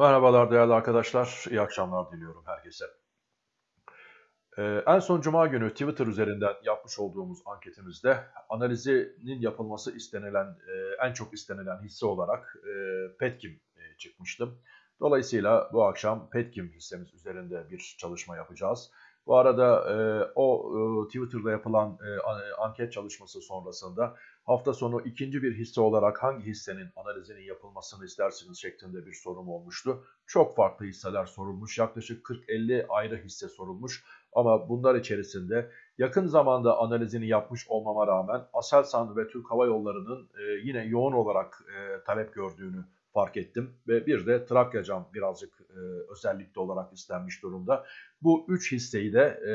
Merhabalar değerli arkadaşlar, iyi akşamlar diliyorum herkese. Ee, en son Cuma günü Twitter üzerinden yapmış olduğumuz anketimizde analizinin yapılması istenilen, e, en çok istenilen hisse olarak e, Petkim e, çıkmıştı. Dolayısıyla bu akşam Petkim hissemiz üzerinde bir çalışma yapacağız. Bu arada e, o e, Twitter'da yapılan e, anket çalışması sonrasında hafta sonu ikinci bir hisse olarak hangi hissenin analizinin yapılmasını istersiniz şeklinde bir sorum olmuştu. Çok farklı hisseler sorulmuş. Yaklaşık 40-50 ayrı hisse sorulmuş. Ama bunlar içerisinde yakın zamanda analizini yapmış olmama rağmen Aselsan ve Türk Hava Yolları'nın e, yine yoğun olarak e, talep gördüğünü fark ettim. Ve bir de Trakya Cam birazcık e, özellikle olarak istenmiş durumda. Bu üç hisseyi de e,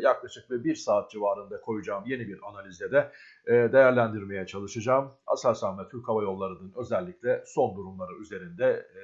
yaklaşık bir, bir saat civarında koyacağım yeni bir analizde de e, değerlendirmeye çalışacağım. Aselsan ve Türk Hava Yolları'nın özellikle son durumları üzerinde e,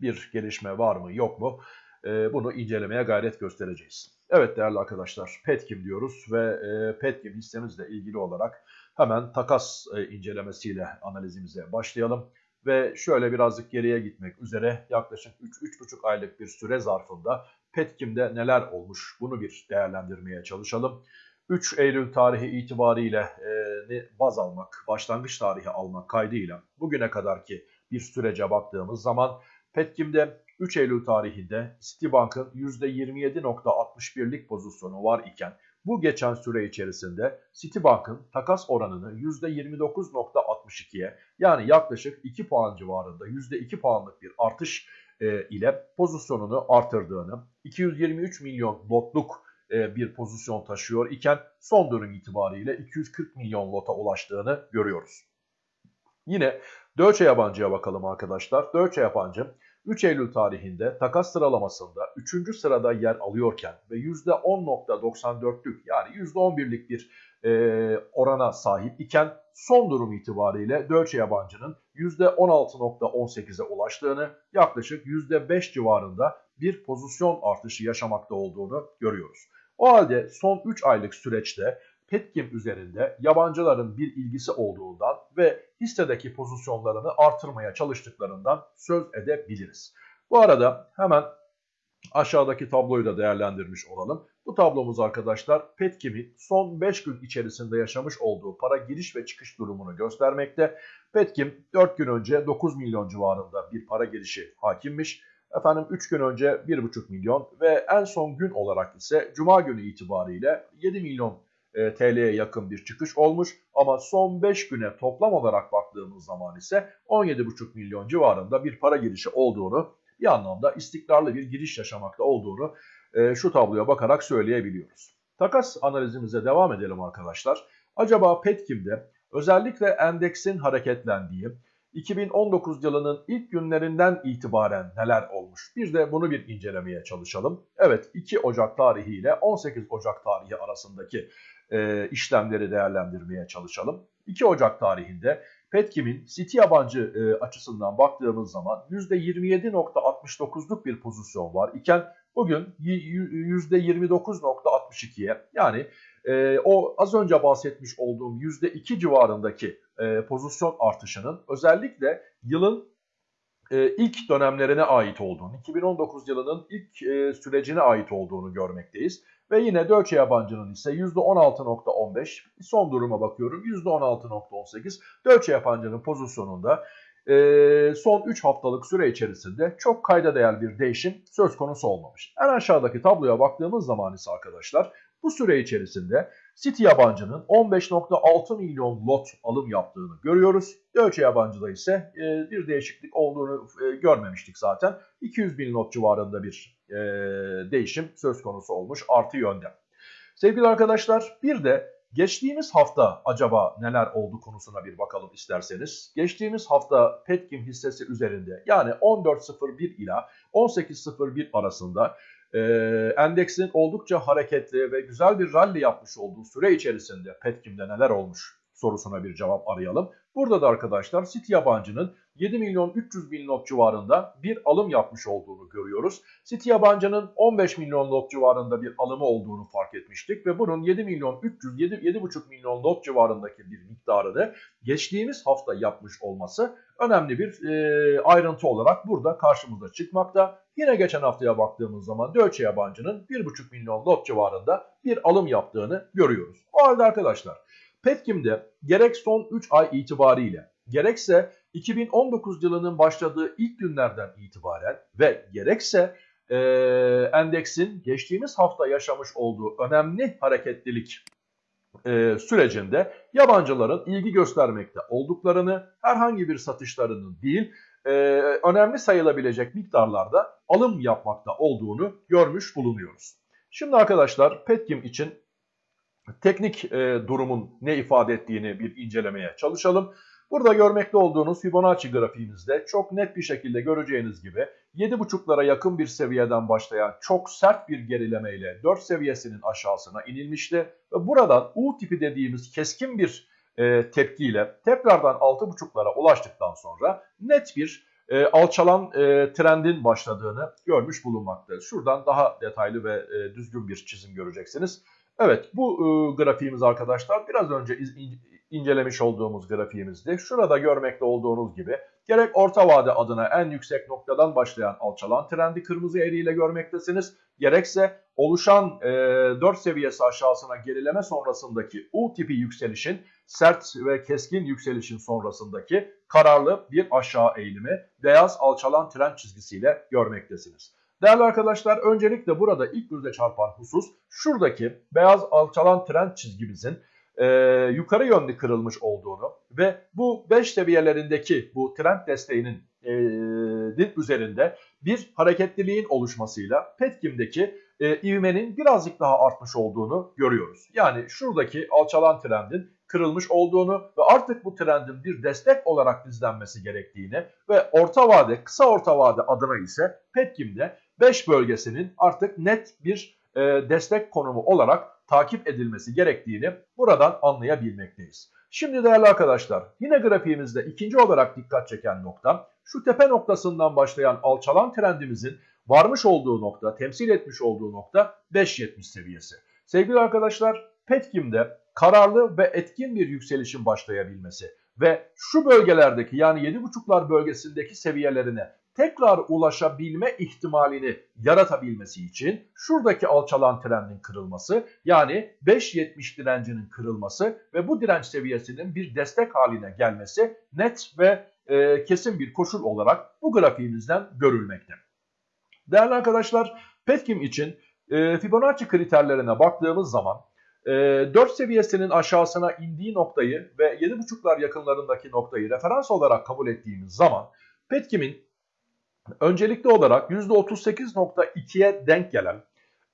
bir gelişme var mı yok mu e, bunu incelemeye gayret göstereceğiz. Evet değerli arkadaşlar Petkim diyoruz ve e, Petkim hissemizle ilgili olarak hemen takas e, incelemesiyle analizimize başlayalım ve şöyle birazcık geriye gitmek üzere yaklaşık 3-3,5 aylık bir süre zarfında Petkim'de neler olmuş bunu bir değerlendirmeye çalışalım. 3 Eylül tarihi itibariyle e, baz almak, başlangıç tarihi almak kaydıyla bugüne kadarki bir sürece baktığımız zaman Petkim'de 3 Eylül tarihinde Citibank'ın %27.61'lik pozisyonu var iken bu geçen süre içerisinde Citibank'ın takas oranını %29.62'ye yani yaklaşık 2 puan civarında %2 puanlık bir artış e, ile pozisyonunu artırdığını, 223 milyon lotluk e, bir pozisyon taşıyor iken son dönüm itibariyle 240 milyon lota ulaştığını görüyoruz. Yine Deutsche Yabancı'ya bakalım arkadaşlar. Deutsche Yabancı 3 Eylül tarihinde takas sıralamasında 3. sırada yer alıyorken ve %10.94'lük yani %11'lik bir e, orana sahip iken son durum itibariyle Deutsche Yabancı'nın %16.18'e ulaştığını yaklaşık %5 civarında bir pozisyon artışı yaşamakta olduğunu görüyoruz. O halde son 3 aylık süreçte Petkim üzerinde yabancıların bir ilgisi olduğundan ve hissedeki pozisyonlarını artırmaya çalıştıklarından söz edebiliriz. Bu arada hemen aşağıdaki tabloyu da değerlendirmiş olalım. Bu tablomuz arkadaşlar Petkim'in son 5 gün içerisinde yaşamış olduğu para giriş ve çıkış durumunu göstermekte. Petkim 4 gün önce 9 milyon civarında bir para girişi hakimmiş. Efendim 3 gün önce 1,5 milyon ve en son gün olarak ise Cuma günü itibariyle 7 milyon e, TL'ye yakın bir çıkış olmuş. Ama son 5 güne toplam olarak baktığımız zaman ise 17,5 milyon civarında bir para girişi olduğunu bir anlamda istikrarlı bir giriş yaşamakta olduğunu e, şu tabloya bakarak söyleyebiliyoruz. Takas analizimize devam edelim arkadaşlar. Acaba Petkim'de özellikle endeksin hareketlendiği 2019 yılının ilk günlerinden itibaren neler olmuş? Bir de bunu bir incelemeye çalışalım. Evet 2 Ocak tarihi ile 18 Ocak tarihi arasındaki e, işlemleri değerlendirmeye çalışalım. 2 Ocak tarihinde Petkim'in City yabancı e, açısından baktığımız zaman %27.69'luk bir pozisyon var iken bugün %29.62'ye yani e, o az önce bahsetmiş olduğum %2 civarındaki e, pozisyon artışının özellikle yılın e, ilk dönemlerine ait olduğunu, 2019 yılının ilk e, sürecine ait olduğunu görmekteyiz. Ve yine Deutsche yabancının ise %16.15. Son duruma bakıyorum %16.18. Deutsche yabancının pozisyonunda son 3 haftalık süre içerisinde çok kayda değer bir değişim söz konusu olmamış. En aşağıdaki tabloya baktığımız zaman ise arkadaşlar bu süre içerisinde City yabancının 15.6 milyon lot alım yaptığını görüyoruz. Deutsche yabancıda ise e, bir değişiklik olduğunu e, görmemiştik zaten. 200 bin lot civarında bir e, değişim söz konusu olmuş artı yönde. Sevgili arkadaşlar bir de geçtiğimiz hafta acaba neler oldu konusuna bir bakalım isterseniz. Geçtiğimiz hafta Petkim hissesi üzerinde yani 14.01 ila 18.01 arasında e, endeksin oldukça hareketli ve güzel bir rally yapmış olduğu süre içerisinde Petkim'de neler olmuş sorusuna bir cevap arayalım. Burada da arkadaşlar City yabancının 7 milyon 300 bin not civarında bir alım yapmış olduğunu görüyoruz. City yabancının 15 milyon not civarında bir alımı olduğunu fark etmiştik ve bunun 7 milyon 300 7 7,5 milyon not civarındaki bir miktarını geçtiğimiz hafta yapmış olması önemli bir e, ayrıntı olarak burada karşımıza çıkmakta. Yine geçen haftaya baktığımız zaman Deutsche yabancının 1,5 milyon lot civarında bir alım yaptığını görüyoruz. O halde arkadaşlar Petkim'de gerek son 3 ay itibariyle gerekse 2019 yılının başladığı ilk günlerden itibaren ve gerekse e, endeksin geçtiğimiz hafta yaşamış olduğu önemli hareketlilik e, sürecinde yabancıların ilgi göstermekte olduklarını, herhangi bir satışlarının değil, e, önemli sayılabilecek miktarlarda alım yapmakta olduğunu görmüş bulunuyoruz. Şimdi arkadaşlar Petkim için teknik e, durumun ne ifade ettiğini bir incelemeye çalışalım. Burada görmekte olduğunuz Fibonacci grafiğimizde çok net bir şekilde göreceğiniz gibi 7.5'lara yakın bir seviyeden başlayan çok sert bir gerilemeyle 4 seviyesinin aşağısına inilmişti. Ve buradan U tipi dediğimiz keskin bir e, tepkiyle tekrardan 6.5'lara ulaştıktan sonra net bir e, alçalan e, trendin başladığını görmüş bulunmaktayız. Şuradan daha detaylı ve e, düzgün bir çizim göreceksiniz. Evet bu e, grafiğimiz arkadaşlar biraz önce incelemiş olduğumuz grafiğimizde şurada görmekte olduğunuz gibi gerek orta vade adına en yüksek noktadan başlayan alçalan trendi kırmızı eriyle görmektesiniz. Gerekse oluşan e, 4 seviyesi aşağısına gerileme sonrasındaki U tipi yükselişin sert ve keskin yükselişin sonrasındaki kararlı bir aşağı eğilimi beyaz alçalan trend çizgisiyle görmektesiniz. Değerli arkadaşlar öncelikle burada ilk göze çarpan husus şuradaki beyaz alçalan trend çizgimizin e, yukarı yönlü kırılmış olduğunu ve bu 5 seviyelerindeki bu trend desteğinin e, dip üzerinde bir hareketliliğin oluşmasıyla Petkim'deki e, ivmenin birazcık daha artmış olduğunu görüyoruz. Yani şuradaki alçalan trendin kırılmış olduğunu ve artık bu trendin bir destek olarak izlenmesi gerektiğini ve orta vade, kısa orta vade adına ise Petkim'de 5 bölgesinin artık net bir e, destek konumu olarak takip edilmesi gerektiğini buradan anlayabilmekteyiz. Şimdi değerli arkadaşlar yine grafiğimizde ikinci olarak dikkat çeken nokta şu tepe noktasından başlayan alçalan trendimizin varmış olduğu nokta, temsil etmiş olduğu nokta 5.70 seviyesi. Sevgili arkadaşlar Petkim'de kararlı ve etkin bir yükselişin başlayabilmesi ve şu bölgelerdeki yani 7.5'lar bölgesindeki seviyelerine tekrar ulaşabilme ihtimalini yaratabilmesi için şuradaki alçalan trendin kırılması yani 5.70 direncinin kırılması ve bu direnç seviyesinin bir destek haline gelmesi net ve e, kesin bir koşul olarak bu grafiğimizden görülmekte. Değerli arkadaşlar Petkim için e, Fibonacci kriterlerine baktığımız zaman e, 4 seviyesinin aşağısına indiği noktayı ve 7.5'lar yakınlarındaki noktayı referans olarak kabul ettiğimiz zaman Petkim'in öncelikli olarak %38.2'ye denk gelen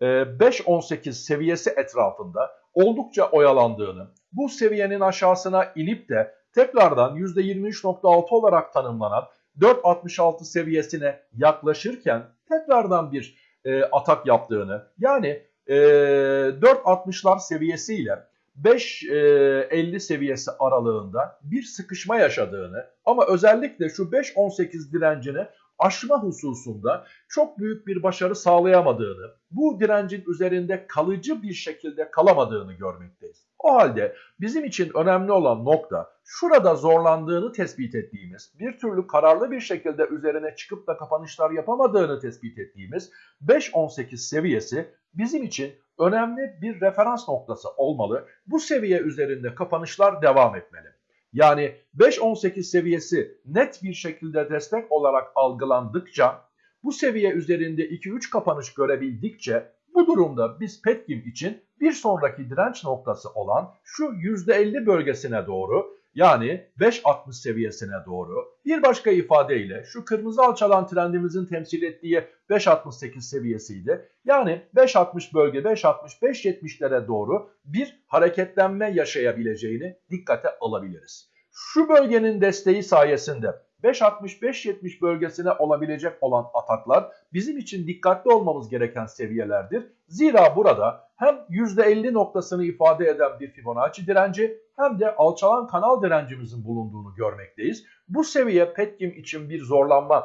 5.18 e, seviyesi etrafında oldukça oyalandığını, bu seviyenin aşağısına inip de tekrardan %23.6 olarak tanımlanan 4.66 seviyesine yaklaşırken tekrardan bir e, atak yaptığını yani e, 4.60'lar seviyesiyle 5.50 seviyesi aralığında bir sıkışma yaşadığını ama özellikle şu 5.18 direncini aşma hususunda çok büyük bir başarı sağlayamadığını, bu direncin üzerinde kalıcı bir şekilde kalamadığını görmekteyiz. O halde bizim için önemli olan nokta şurada zorlandığını tespit ettiğimiz, bir türlü kararlı bir şekilde üzerine çıkıp da kapanışlar yapamadığını tespit ettiğimiz 5.18 seviyesi bizim için önemli bir referans noktası olmalı. Bu seviye üzerinde kapanışlar devam etmeli. Yani 5-18 seviyesi net bir şekilde destek olarak algılandıkça bu seviye üzerinde 2-3 kapanış görebildikçe bu durumda biz Petkim için bir sonraki direnç noktası olan şu %50 bölgesine doğru yani 5.60 seviyesine doğru bir başka ifadeyle şu kırmızı alçalan trendimizin temsil ettiği 5.68 seviyesiydi. Yani 5.60 bölge 5.60-5.70'lere doğru bir hareketlenme yaşayabileceğini dikkate alabiliriz. Şu bölgenin desteği sayesinde 5.60-5.70 bölgesine olabilecek olan ataklar bizim için dikkatli olmamız gereken seviyelerdir. Zira burada hem %50 noktasını ifade eden bir Fibonacci direnci hem de alçalan kanal direncimizin bulunduğunu görmekteyiz. Bu seviye Petkim için bir zorlanma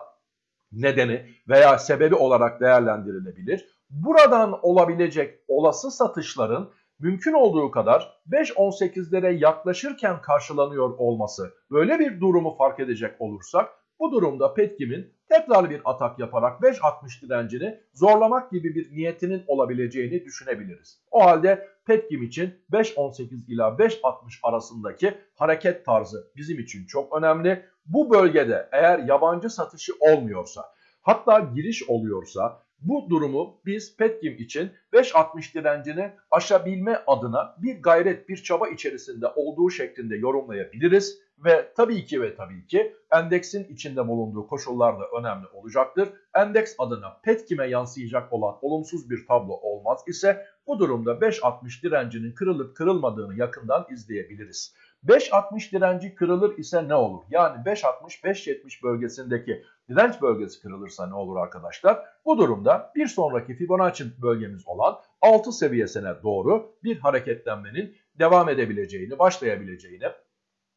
nedeni veya sebebi olarak değerlendirilebilir. Buradan olabilecek olası satışların mümkün olduğu kadar 5.18'lere yaklaşırken karşılanıyor olması böyle bir durumu fark edecek olursak bu durumda Petkim'in tekrar bir atak yaparak 5.60 direncini zorlamak gibi bir niyetinin olabileceğini düşünebiliriz. O halde Petkim için 5.18 ila 5.60 arasındaki hareket tarzı bizim için çok önemli. Bu bölgede eğer yabancı satışı olmuyorsa hatta giriş oluyorsa bu durumu biz Petkim için 5.60 direncini aşabilme adına bir gayret, bir çaba içerisinde olduğu şeklinde yorumlayabiliriz. Ve tabii ki ve tabii ki endeksin içinde bulunduğu koşullar da önemli olacaktır. Endeks adına Petkim'e yansıyacak olan olumsuz bir tablo olmaz ise bu durumda 5.60 direncinin kırılıp kırılmadığını yakından izleyebiliriz. 5.60 direnci kırılır ise ne olur? Yani 5.60-5.70 bölgesindeki direnç bölgesi kırılırsa ne olur arkadaşlar? Bu durumda bir sonraki Fibonacci bölgemiz olan 6 seviyesine doğru bir hareketlenmenin devam edebileceğini, başlayabileceğini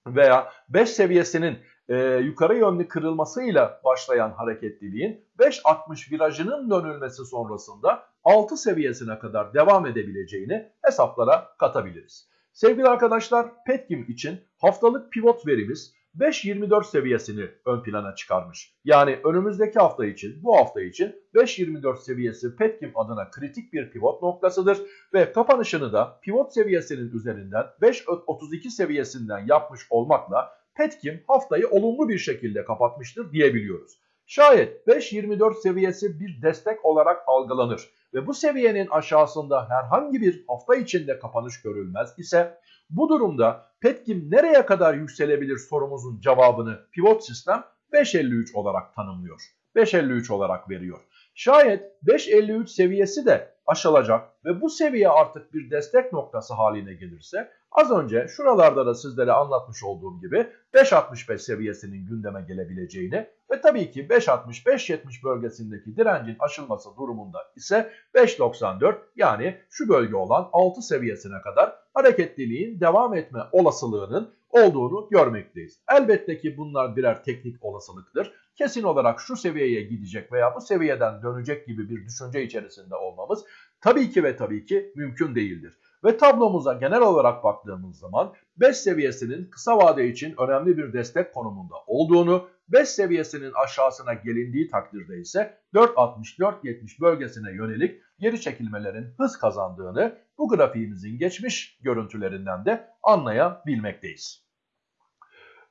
veya 5 seviyesinin e, yukarı yönlü kırılmasıyla başlayan hareketliliğin 5.60 virajının dönülmesi sonrasında 6 seviyesine kadar devam edebileceğini hesaplara katabiliriz. Sevgili arkadaşlar Petkim için haftalık pivot verimiz 5.24 seviyesini ön plana çıkarmış. Yani önümüzdeki hafta için bu hafta için 5.24 seviyesi Petkim adına kritik bir pivot noktasıdır. Ve kapanışını da pivot seviyesinin üzerinden 5.32 seviyesinden yapmış olmakla Petkim haftayı olumlu bir şekilde kapatmıştır diyebiliyoruz. Şayet 5.24 seviyesi bir destek olarak algılanır ve bu seviyenin aşağısında herhangi bir hafta içinde kapanış görülmez ise bu durumda Petkim nereye kadar yükselebilir sorumuzun cevabını pivot sistem 5.53 olarak tanımlıyor. 5.53 olarak veriyor. Şayet 5.53 seviyesi de aşılacak ve bu seviye artık bir destek noktası haline gelirse az önce şuralarda da sizlere anlatmış olduğum gibi 5.65 seviyesinin gündeme gelebileceğini ve tabii ki 5.60-5.70 bölgesindeki direncin aşılması durumunda ise 5.94 yani şu bölge olan 6 seviyesine kadar hareketliliğin devam etme olasılığının olduğunu görmekteyiz. Elbette ki bunlar birer teknik olasılıktır. Kesin olarak şu seviyeye gidecek veya bu seviyeden dönecek gibi bir düşünce içerisinde olmamız tabii ki ve tabii ki mümkün değildir. Ve tablomuza genel olarak baktığımız zaman 5 seviyesinin kısa vade için önemli bir destek konumunda olduğunu, 5 seviyesinin aşağısına gelindiği takdirde ise 4.60-4.70 bölgesine yönelik geri çekilmelerin hız kazandığını bu grafiğimizin geçmiş görüntülerinden de anlayabilmekteyiz.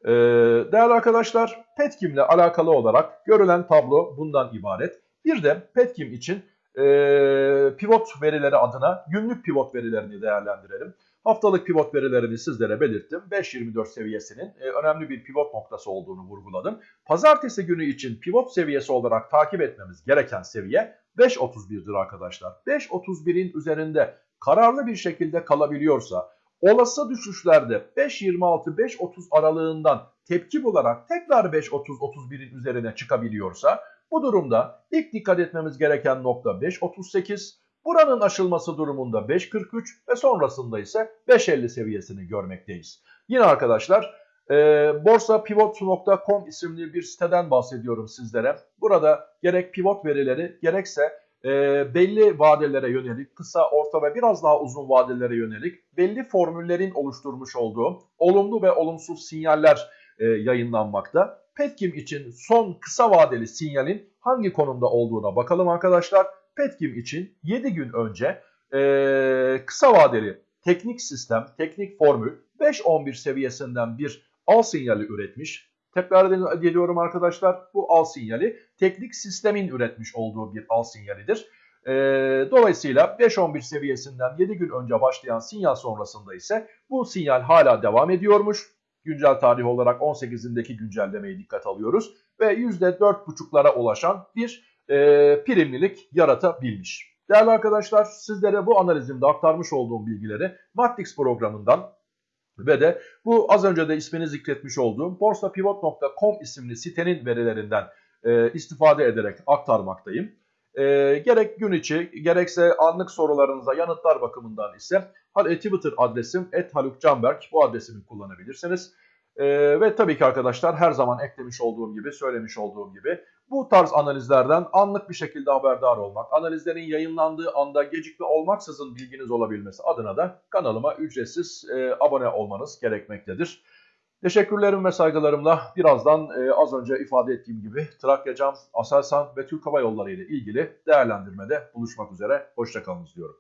Ee, değerli arkadaşlar Petkim ile alakalı olarak görülen tablo bundan ibaret. Bir de Petkim için e, pivot verileri adına günlük pivot verilerini değerlendirelim. Haftalık pivot verilerini sizlere belirttim. 5.24 seviyesinin e, önemli bir pivot noktası olduğunu vurguladım. Pazartesi günü için pivot seviyesi olarak takip etmemiz gereken seviye 5.31'dir arkadaşlar. 5.31'in üzerinde kararlı bir şekilde kalabiliyorsa olası düşüşlerde 5.26-5.30 aralığından tepki bularak tekrar 5.30-31'in üzerine çıkabiliyorsa bu durumda ilk dikkat etmemiz gereken nokta 5.38, buranın aşılması durumunda 5.43 ve sonrasında ise 5.50 seviyesini görmekteyiz. Yine arkadaşlar e, borsapivot.com isimli bir siteden bahsediyorum sizlere. Burada gerek pivot verileri gerekse e, belli vadelere yönelik, kısa, orta ve biraz daha uzun vadelere yönelik belli formüllerin oluşturmuş olduğu olumlu ve olumsuz sinyaller e, yayınlanmakta. Petkim için son kısa vadeli sinyalin hangi konumda olduğuna bakalım arkadaşlar. Petkim için 7 gün önce e, kısa vadeli teknik sistem, teknik formül 5-11 seviyesinden bir al sinyali üretmiş. Tekrar ediyorum arkadaşlar bu al sinyali teknik sistemin üretmiş olduğu bir al sinyalidir. E, dolayısıyla 5-11 seviyesinden 7 gün önce başlayan sinyal sonrasında ise bu sinyal hala devam ediyormuş güncel tarih olarak 18'indeki güncellemeyi dikkat alıyoruz. Ve %4,5'lara ulaşan bir e, primlilik yaratabilmiş. Değerli arkadaşlar sizlere bu analizimde aktarmış olduğum bilgileri Matrix programından Ve de bu az önce de ismini zikretmiş olduğum borsapivot.com isimli sitenin verilerinden e, istifade ederek aktarmaktayım. E, gerek gün içi gerekse anlık sorularınıza yanıtlar bakımından ise e, Twitter adresim @halukcanberk bu adresimi kullanabilirsiniz. E, ve tabii ki arkadaşlar her zaman eklemiş olduğum gibi, söylemiş olduğum gibi bu tarz analizlerden anlık bir şekilde haberdar olmak, analizlerin yayınlandığı anda gecikme olmaksızın bilginiz olabilmesi adına da kanalıma ücretsiz e, abone olmanız gerekmektedir. Teşekkürlerim ve saygılarımla birazdan e, az önce ifade ettiğim gibi Trakyacam, Aselsan ve Türk Hava Yolları ile ilgili değerlendirmede buluşmak üzere. Hoşçakalınız diyorum.